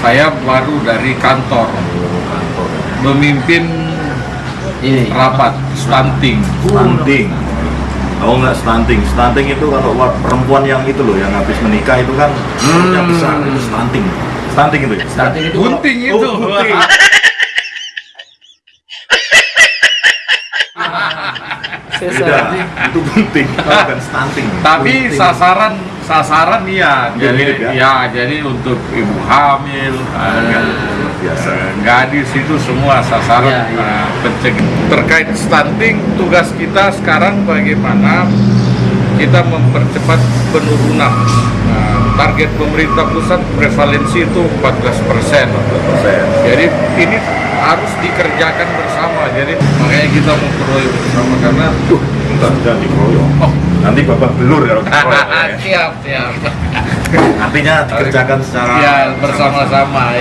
saya baru dari kantor memimpin Ini. rapat stunting. stunting Oh nggak stunting, stunting itu kalau perempuan yang itu loh yang habis menikah itu kan Hmm. besar itu stunting, stunting itu ya. Stunting itu Gunting Oh, itu. gunting. Beda, itu gunting, bukan stunting. Tapi sasaran sasaran iya, jadi mirip ya? ya jadi untuk ibu hamil, eh, biasa. eh, gadis itu semua sasaran Iya, iya. eh, pencegah. Terkait stunting, tugas kita sekarang bagaimana kita mempercepat penurunan. Nah, target pemerintah pusat prevalensi itu 14 persen. Jadi ini harus dikerjakan bersama. Jadi makanya kita memperoleh bersama karena Tuh, enggak jangan dikeroyok. oh, Nanti bapak belur kalau ya. siap siap. Artinya dikerjakan secara Ya bersama-sama.